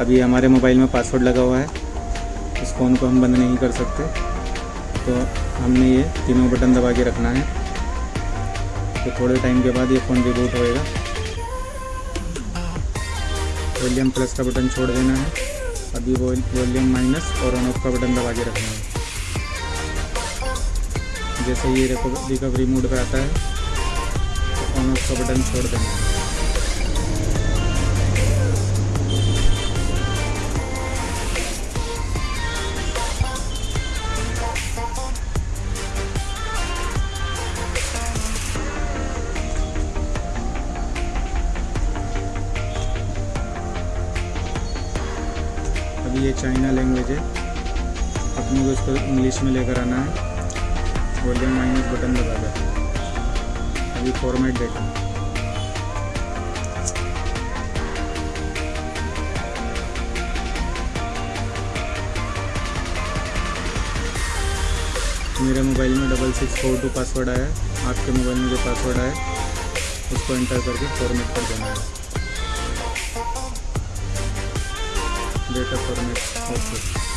अभी हमारे मोबाइल में पासवर्ड लगा हुआ है। इस फ़ोन को हम बंद नहीं कर सकते। तो हमने ये तीनों बटन दबा के रखना है। तो थोड़े टाइम के बाद ये फ़ोन रिबूट होएगा। वॉल्यूम प्लस का बटन छोड़ देना है। अभी वॉल्यूम माइनस और ऑन ऑफ़ का बटन दबा के रखना है। जैसे ये रिकवरी मोड पे आता है तो ऑन ऑफ़ का बटन छोड़ देना है। अभी ये चाइना लैंग्वेज है। अपने को इसको इंग्लिश में लेकर आना है। वॉल्यूम माइनस बटन दबा दो। अभी फॉर्मेट डेटा मेरे मोबाइल में double six four two password आया है। आपके मोबाइल में जो पासवर्ड आया उसको एंटर करके फॉर्मेट कर देना है। data format output.